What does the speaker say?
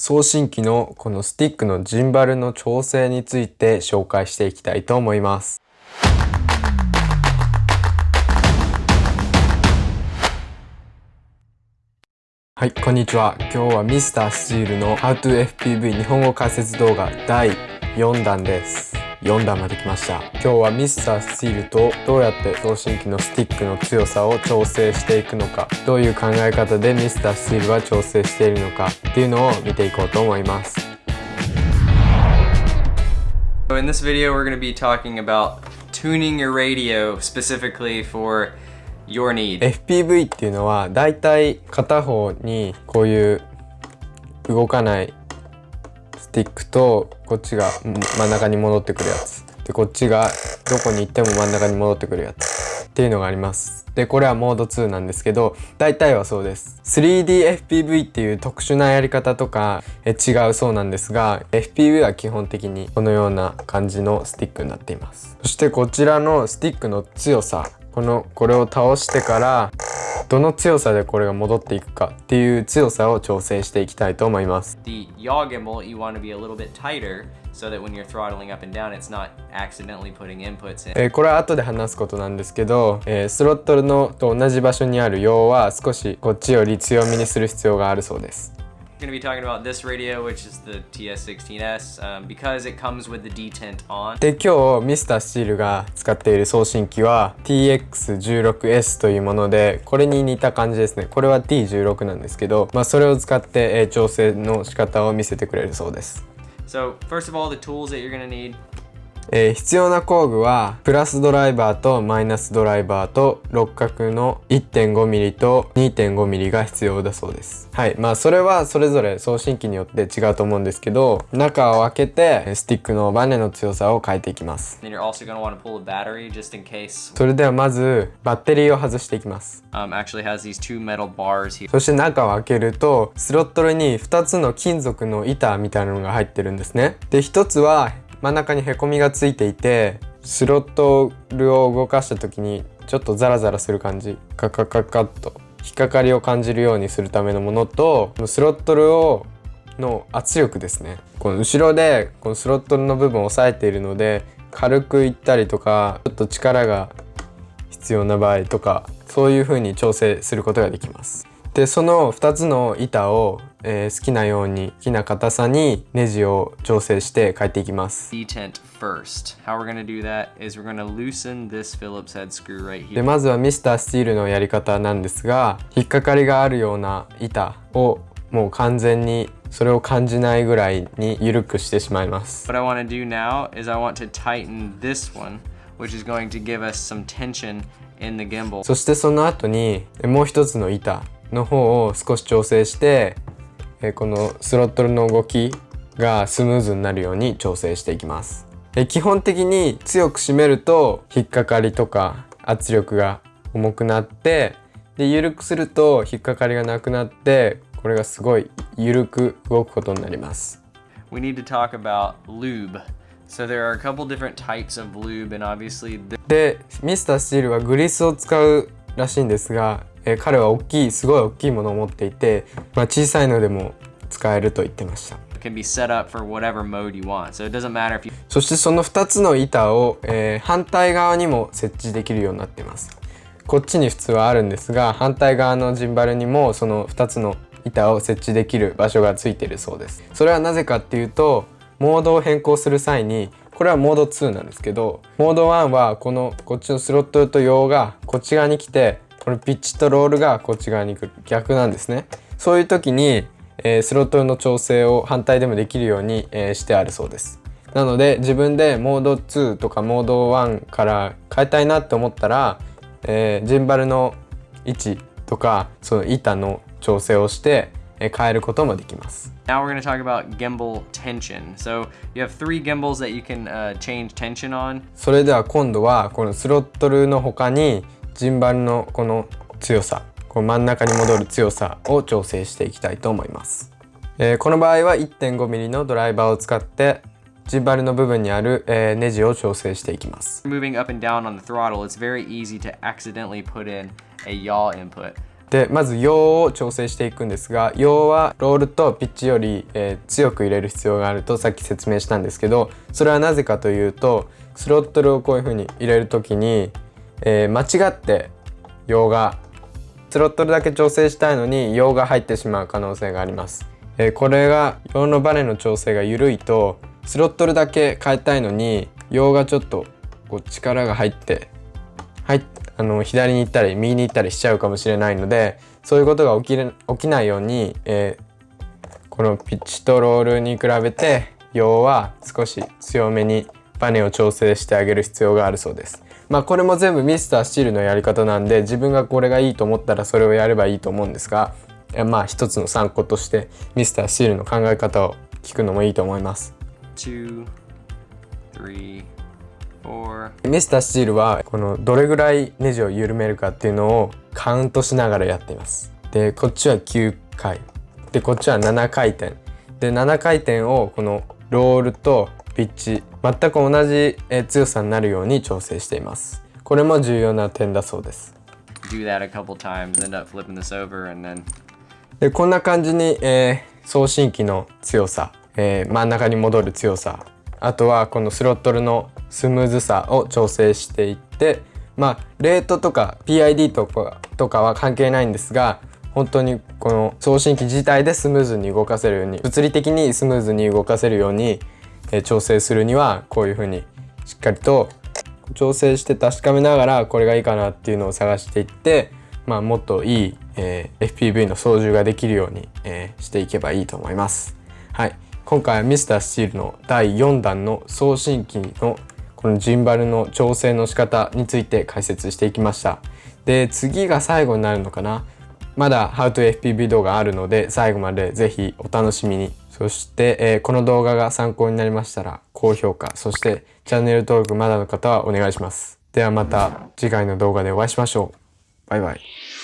送信機のこのスティックのジンバルの調整について紹介していきたいと思います。はい、こんにちは。今日はミスタースチールの How to FPV 日本語解説動画第4弾です。4段まで来ました。今日はミスタースチールとどうやって送信機のスティックの強さを調整していくのか。どういう考え方でミスタースチールは調整しているのかっていうのを見ていこうと思います。In this video we're going to be talking about tuning your radio specifically for your need. FPV っていうのはだいたい片方にこういう動かないスティックとこっちが真ん中に戻ってくるやつ。でこっちがどこに行っても真ん中に戻ってくるやつ。っていうのがあります。でこれはモード2なんですけど大体はそうです。3DFPV っていう特殊なやり方とかえ違うそうなんですが FPV は基本的にこのような感じのスティックになっています。そしてこちらのスティックの強さこのこれを倒してからどの強さでこれが戻っていくかっていう強さを調整していきたいと思います。The yaw gimbal, you want to be a little bit tighter so that when you're throttling up and down, it's not accidentally putting inputs in. えこれは後で話すことなんですけど、えー、スロットルのと同じ場所にある陽は少しこっちより強めにする必要があるそうです。Going to be talking about this radio, which is the TS16S, um, because it comes with the detent on. で、今日ミスタースチールが使っている送信機は TX16S というもので、これに似た感じですね。これは T16 なんですけど、まあそれを使って、えー、調整の仕方を見せてくれるそうです。So, first of all, the tools that you're going to need えー、必要な工具はプラスドライバーとマイナスドライバーと六角の 1.5mm と 2.5mm が必要だそうです。はい。まあそれはそれぞれ送信機によって違うと思うんですけど中を開けてスティックのバネの強さを変えていきます。それではまずバッテリーを外していきます、um, そして中を開けるとスロットルに2つの金属の板みたいなのが入ってるんですね。で1つは真ん中にへこみがついていてスロットルを動かした時にちょっとザラザラする感じ。カカカカッと。引っかかりを感じるようにするためのものとスロットルをの圧力ですね。この後ろでこのスロットルの部分を押さえているので軽くいったりとかちょっと力が必要な場合とかそういう風に調整することができます。でその2つの板を、えー、好きなように好きな硬さにネジを調整して変えていきます。でまずはミスタースティールのやり方なんですが引っかかりがあるような板をもう完全にそれを感じないぐらいに緩くしてしまいます。What I want to do now is I want to tighten this one, which is going to give us some tension in the gimbal. そしてその後にもう一つの板の方を少し調整して、えこのスロットルの動きがスムーズになるように調整していきます。え基本的に強く締めると引っかかりとか圧力が重くなってで緩くすると引っかかりがなくなってこれがすごい緩く動くことになります。We need to talk about lube. So there are a couple different types of lube and obviously で、ミスタースチールはグリスを使うらしいんですがえー、彼は大きいすごい大きいものを持っていて、まあ、小さいのでも使えると言ってました。そしてその2つの板を、えー、反対側にも設置できるようになっています。こっちに普通はあるんですが反対側のジンバルにもその2つの板を設置できる場所がついているそうです。それはなぜかっていうとモードを変更する際にこれはモード2なんですけどモード1はこのこっちのスロットと用がこっち側に来てこのピッチとロールがこっち側に来る逆なんですねそういう時に、えー、スロットルの調整を反対でもできるように、えー、してあるそうですなので自分でモード2とかモード1から変えたいなって思ったら、えー、ジンバルの位置とかその板の調整をして変えることもできます。Now we're going to talk about gimbal tension. So you have three gimbals that you can、uh, change tension on. それでは今度はこのスロットルの他にジンバルのこの強さこの真ん中に戻る強さを調整していきたいと思います、えー、この場合は 1.5mm のドライバーを使ってジンバルの部分にある、えー、ネジを調整していきます。Moving up and down on the throttle it's very easy to accidentally put in a yaw input. でまず陽を調整していくんですが陽はロールとピッチより、えー、強く入れる必要があるとさっき説明したんですけどそれはなぜかというとスロットルをこういう風に入れる時に、えー、間違って陽がスロットルだけ調整したいのに陽が入ってしまう可能性があります、えー、これが陽のバネの調整が緩いとスロットルだけ変えたいのに陽がちょっとこう力が入って入あの左に行ったり右に行ったりしちゃうかもしれないのでそういうことが起きれ起きないように、えー、このピッチとロールに比べて陽は少し強めにバネを調整してあげる必要があるそうです。まあこれも全部ミスタースチールのやり方なんで自分がこれがいいと思ったらそれをやればいいと思うんですがまあ一つの参考としてミスタースチールの考え方を聞くのもいいと思います。Two, three, ミスタースチールはこのどれぐらいネジを緩めるかっていうのをカウントしながらやっています。でこっちは9回。でこっちは7回転。で7回転をこのロールとピッチ全く同じ強さになるように調整しています。これも重要な点だそうです。でこんな感じに、えー、送信機の強さ、えー、真ん中に戻る強さあとはこのスロットルのスムーズさを調整していってまあレートとか PID とかとかは関係ないんですが本当にこの送信機自体でスムーズに動かせるように物理的にスムーズに動かせるように、え調整するにはこういうふうにしっかりと調整して確かめながらこれがいいかなっていうのを探していって、まあ、もっといい、えー、FPV の操縦ができるように、えー、していけばいいと思います。はい、今回はミスタースチールの第4弾の送信機のこのジンバルの調整の仕方について解説していきました。で次が最後になるのかな。まだ How to FPV 動画あるので最後までぜひお楽しみに。そして、えー、この動画が参考になりましたら高評価そしてチャンネル登録まだの方はお願いします。ではまた次回の動画でお会いしましょう。バイバイ。